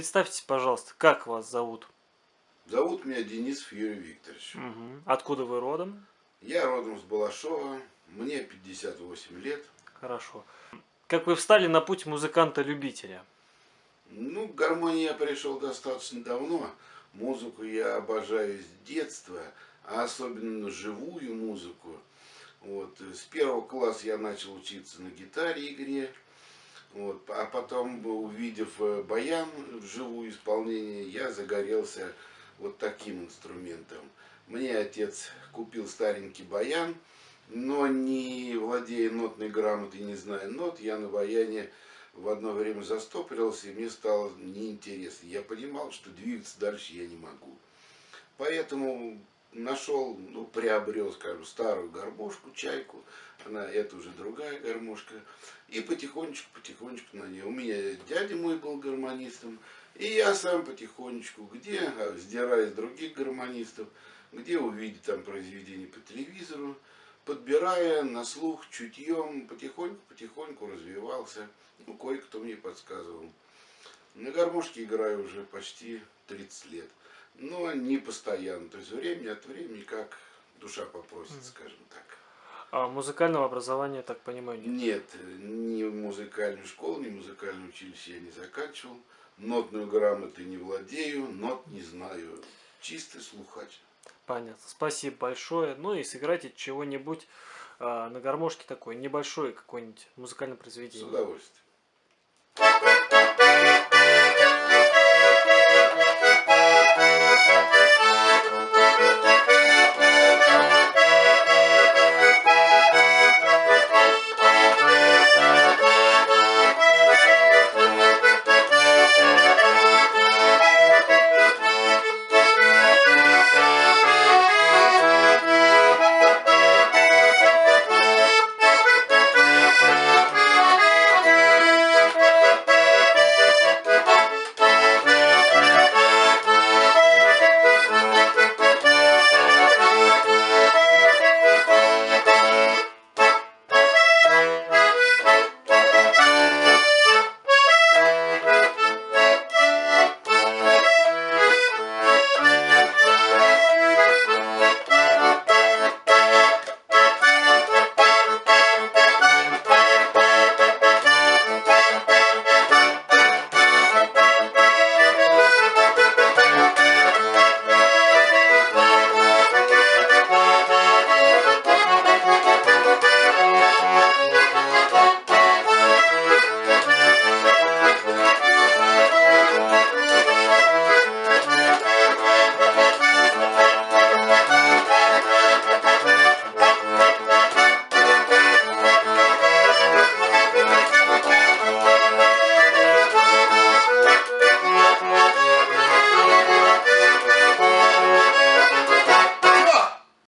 представьтесь, пожалуйста, как вас зовут? Зовут меня Денис Юрий Викторович. Угу. Откуда вы родом? Я родом с Балашова, мне 58 лет. Хорошо. Как вы встали на путь музыканта-любителя? Ну, к гармонии я пришел достаточно давно. Музыку я обожаю с детства, а особенно живую музыку. Вот. С первого класса я начал учиться на гитаре игре. Вот. А потом, увидев э, баян в живую исполнение, я загорелся вот таким инструментом. Мне отец купил старенький баян, но не владея нотной грамотой, не зная нот, я на баяне в одно время застопорился, и мне стало неинтересно. Я понимал, что двигаться дальше я не могу. Поэтому нашел, ну, приобрел, скажем, старую гармошку, чайку, она, это уже другая гармошка, и потихонечку, потихонечку на ней. У меня дядя мой был гармонистом, и я сам потихонечку, где, а, сдирая с других гармонистов, где увидеть там произведения по телевизору, подбирая на слух, чутьем, потихоньку-потихоньку развивался. Ну, кое-кто мне подсказывал. На гармошке играю уже почти 30 лет но не постоянно. То есть время от времени, как душа попросит, скажем так. А музыкального образования, так понимаю, нет? Нет, ни музыкальную школу, ни музыкальное училище я не заканчивал. Нотную грамоту не владею, нот не знаю. Чистый слухач. Понятно. Спасибо большое. Ну и сыграйте чего-нибудь э, на гармошке такое, небольшое какое-нибудь музыкальное произведение. С удовольствием.